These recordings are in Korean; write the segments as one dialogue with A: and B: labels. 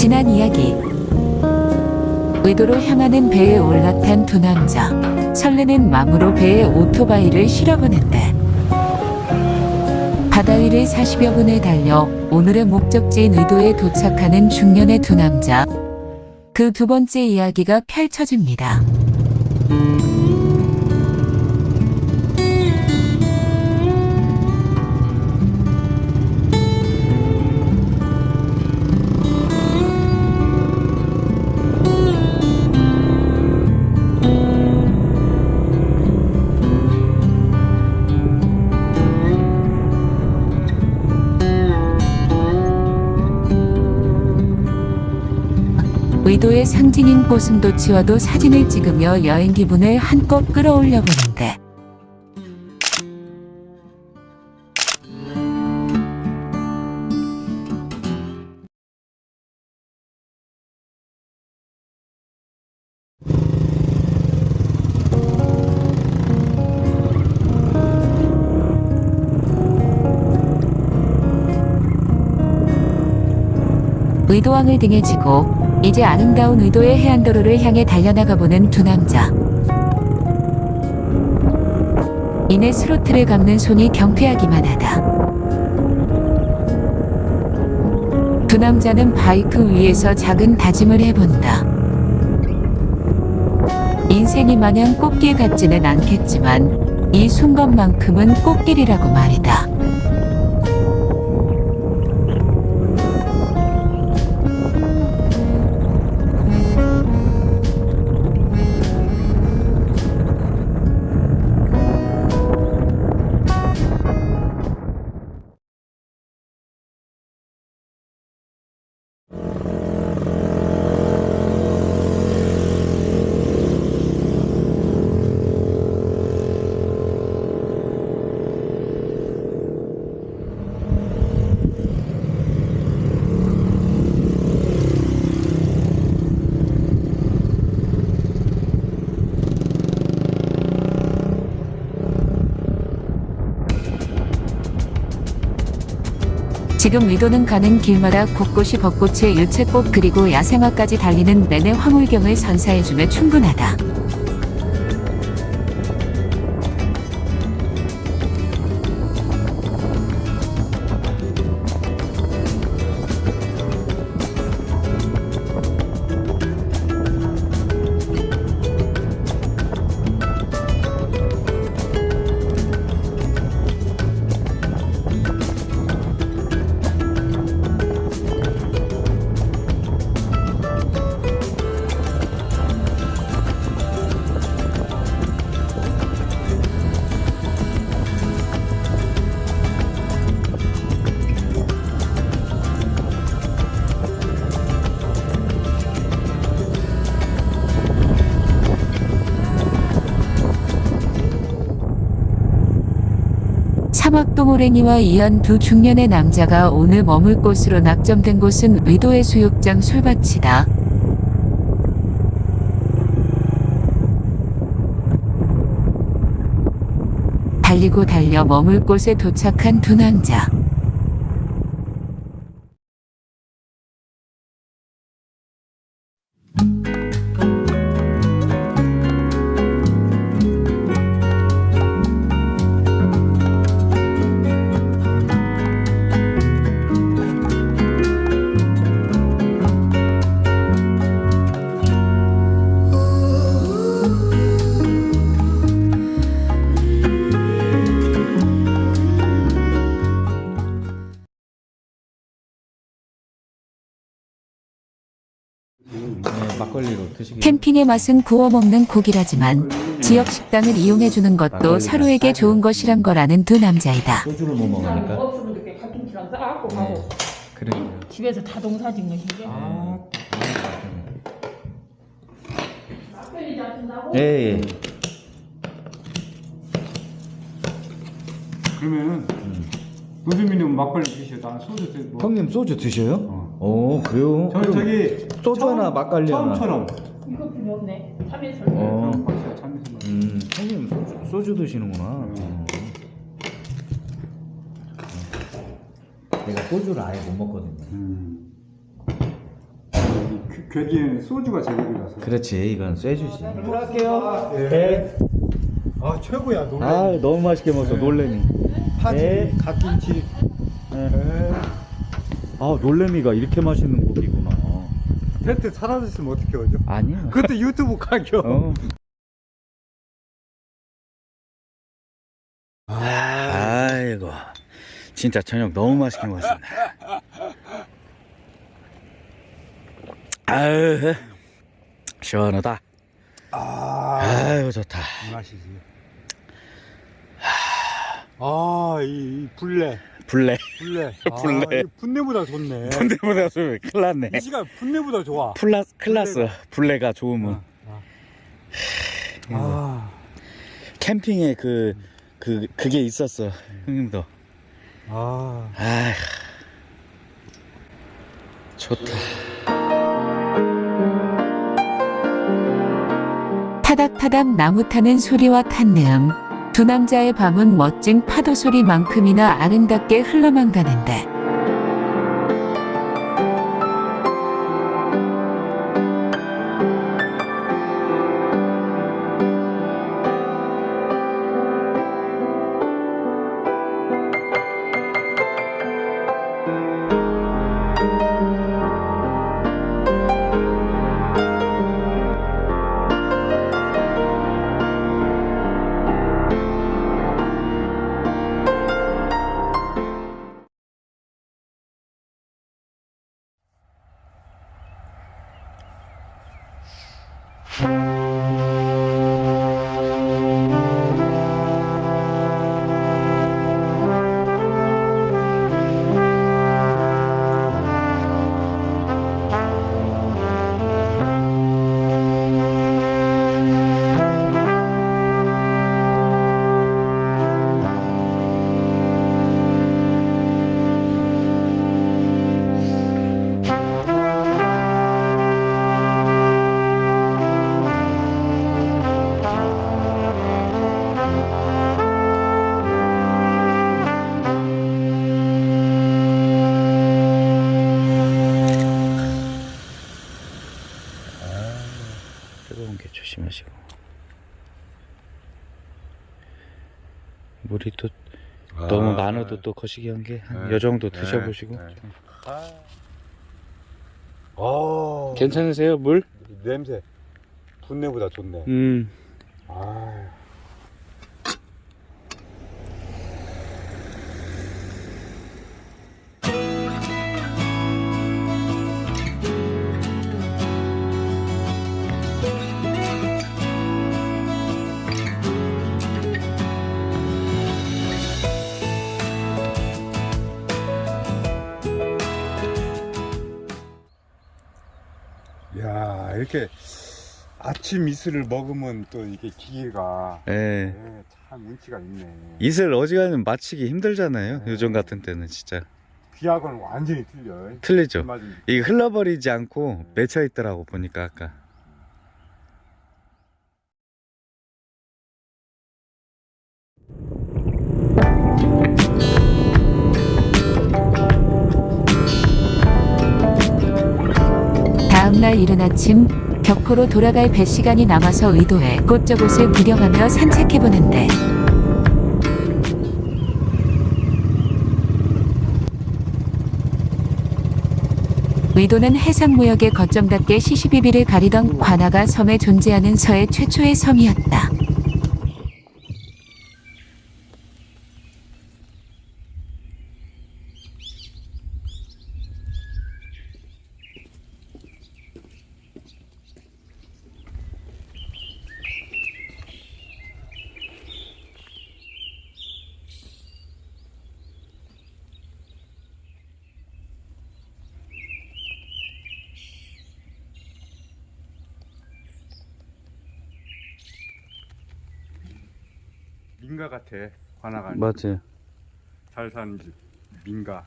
A: 지난 이야기. 의도로 향하는 배에 올라탄 두 남자. 설레는 마음으로 배에 오토바이를 실어보는데. 바다 위를 40여 분을 달려 오늘의 목적지인 의도에 도착하는 중년의 두 남자. 그 두 번째 이야기가 펼쳐집니다. 의도의 상징인 고슴도치와도 사진을 찍으며 여행 기분을 한껏 끌어올려 보는데. 의도왕을 등에 지고 이제 아름다운 의도의 해안도로를 향해 달려나가 보는 두 남자. 이내 스로틀을 감는 손이 경쾌하기만 하다. 두 남자는 바이크 위에서 작은 다짐을 해본다. 인생이 마냥 꽃길 같지는 않겠지만 이 순간만큼은 꽃길이라고 말이다. 지금 의도는 가는 길마다 곳곳이 벚꽃의 유채꽃 그리고 야생화까지 달리는 내내 황홀경을 선사해주며 충분하다. 사막동호랭이와 이한 두 중년의 남자가 오늘 머물 곳으로 낙점된 곳은 의도의 수욕장 솔밭이다. 달리고 달려 머물 곳에 도착한 두 남자. 캠핑의 맛은 구워 먹는 고기라지만 지역 식당을 이용해 주는 것도 서로에게 좋은 것이란 거라는 두 남자이다.
B: 소주를 못 먹으니까
C: 가끔치랑 싸갖고 가고
B: 그러니까
C: 집에서 다 동사 짓는 시게
B: 아, 예, 예.
D: 그러면은 노주민은 막걸리 드셔. 난 소주 드. 뭐.
B: 형님 소주 드셔요?
D: 어.
B: 오 그래요?
D: 저
B: 그럼
D: 저기
B: 소주 하나 막걸리 하나.
D: 처음처럼.
C: 이거 필요 없네 참외술
B: 어.
D: 그럼 박사 참으신 거.
B: 음, 형님 소주, 소주 드시는구나. 어.
E: 내가 소주를 아예 못 먹거든요.
D: 음. 괴기에는 소주가 제격이라서.
B: 그렇지 이건 쇠주지
D: 들어갈게요. 네. 아 최고야 놀래.
B: 아 너무 맛있게 먹었어 놀래미
D: 파지,
B: 네.
D: 갓김치. 네.
B: 아 놀래미가 이렇게 맛있는
D: 텐트 사라졌으면 어떻게 하죠?
B: 아니야
D: 그것도 유튜브 가격.
B: 어. 아이고 진짜 저녁 너무 맛있게 먹었습니다 아유 시원하다
D: 아,
B: 아유 좋다
D: 이 맛이지. 아, 이, 이 불레,
B: 블레
D: 불레.
B: 불레.
D: 아, 이 분내보다 좋네.
B: 군대보다 좀 큰일 났네.
D: 이 시간 분내보다 좋아.
B: 플라, 클라스 블레가. 좋으면
D: 아,
B: 캠핑에 그, 그, 그게 있었어. 형님도.
D: 아.
B: 아 좋다.
A: 타닥타닥 나무 타는 소리와 탄내음. 두 남자의 밤은 멋진 파도 소리만큼이나 아름답게 흘러만 가는데.
B: 뜨거운 게 조심하시고. 물이 또 너무 많아도 또 거시기 한 게한요 정도 드셔보시고.
D: 아,
B: 괜찮으세요 물?
D: 냄새. 분내보다 좋네.
B: 음.
D: 아. 이렇게 아침 이슬을 먹으면 또 이게 기계가
B: 예.
D: 예, 참 운치가 있네.
B: 이슬 어지간하면 마치기 힘들잖아요. 요즘 같은 때는 진짜.
D: 귀하고는 완전히 틀려.
B: 틀리죠.
D: 맞은
B: 이게 흘러버리지 않고 맺혀 있더라고 보니까 아까
A: 다음날 이른 아침 격포로 돌아갈 배 시간이 남아서 의도해 곳저곳을 구경하며 산책해보는데 의도는 해상무역의 거점답게 시시비비를 가리던 관아가 섬에 존재하는 서해 최초의 섬이었다.
D: 민가 같아. 관아가
B: 맞아요
D: 잘 사는 집. 민가.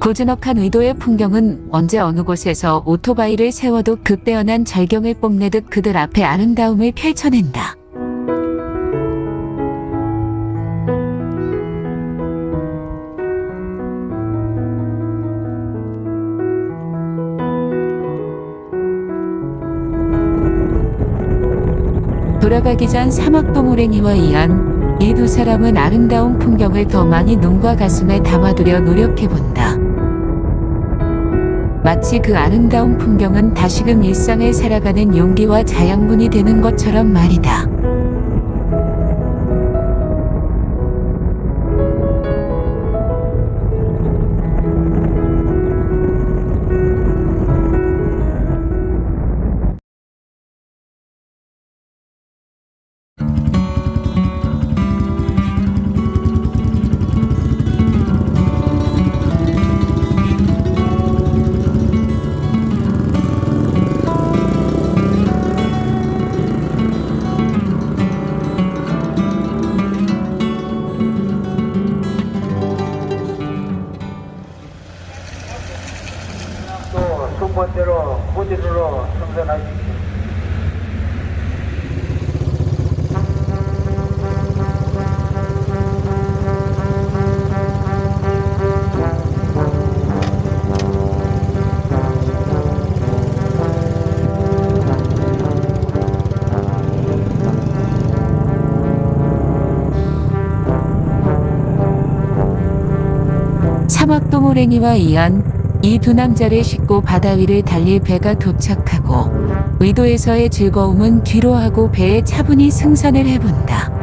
A: 고즈넉한 의도의 풍경은 언제 어느 곳에서 오토바이를 세워도 극대연한 절경을 뽐내듯 그들 앞에 아름다움을 펼쳐낸다. 돌아가기 전 사막동호랭이와 이안 이 두 사람은 아름다운 풍경을 더 많이 눈과 가슴에 담아두려 노력해본다. 마치 그 아름다운 풍경은 다시금 일상을 살아가는 용기와 자양분이 되는 것처럼 말이다.
E: 번대로 무진으로 승선하십시오.
A: 사막동호랭이와 이안 이 두 남자를 싣고 바다 위를 달릴 배가 도착하고 의도에서의 즐거움은 뒤로 하고 배에 차분히 승선을 해본다.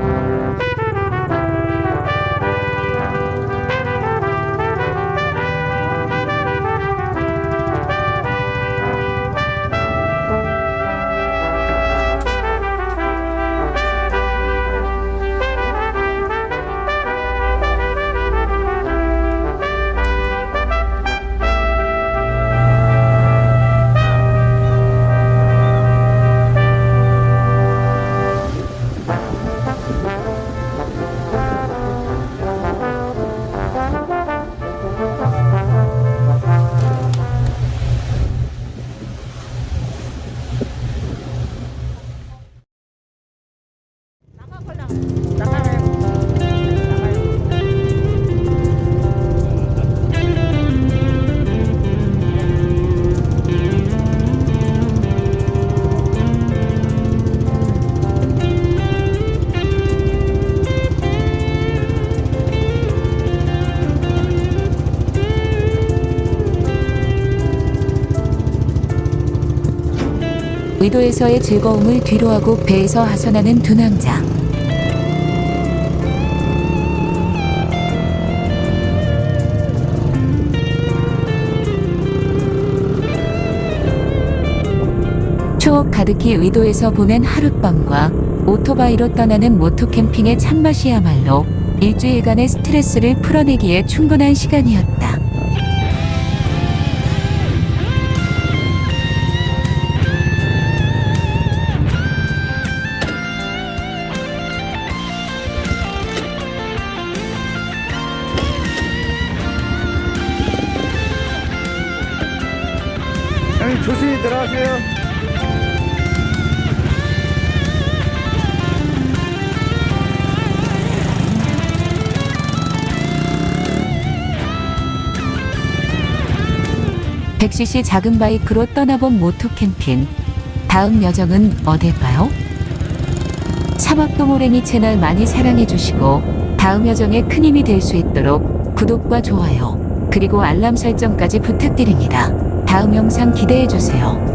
A: 의도에서의 즐거움을 뒤로 하고 배에서 하선하는 두 남자. 추억 가득히 의도에서 보낸 하룻밤과 오토바이로 떠나는 모토캠핑의 참맛이야말로 일주일간의 스트레스를 풀어내기에 충분한 시간이었다. 100cc 작은 바이크로 떠나본 모토 캠핑. 다음 여정은 어딜까요? 삼합도모랭이 채널 많이 사랑해주시고 다음 여정에 큰 힘이 될 수 있도록 구독과 좋아요 그리고 알람 설정까지 부탁드립니다. 다음 영상 기대해주세요.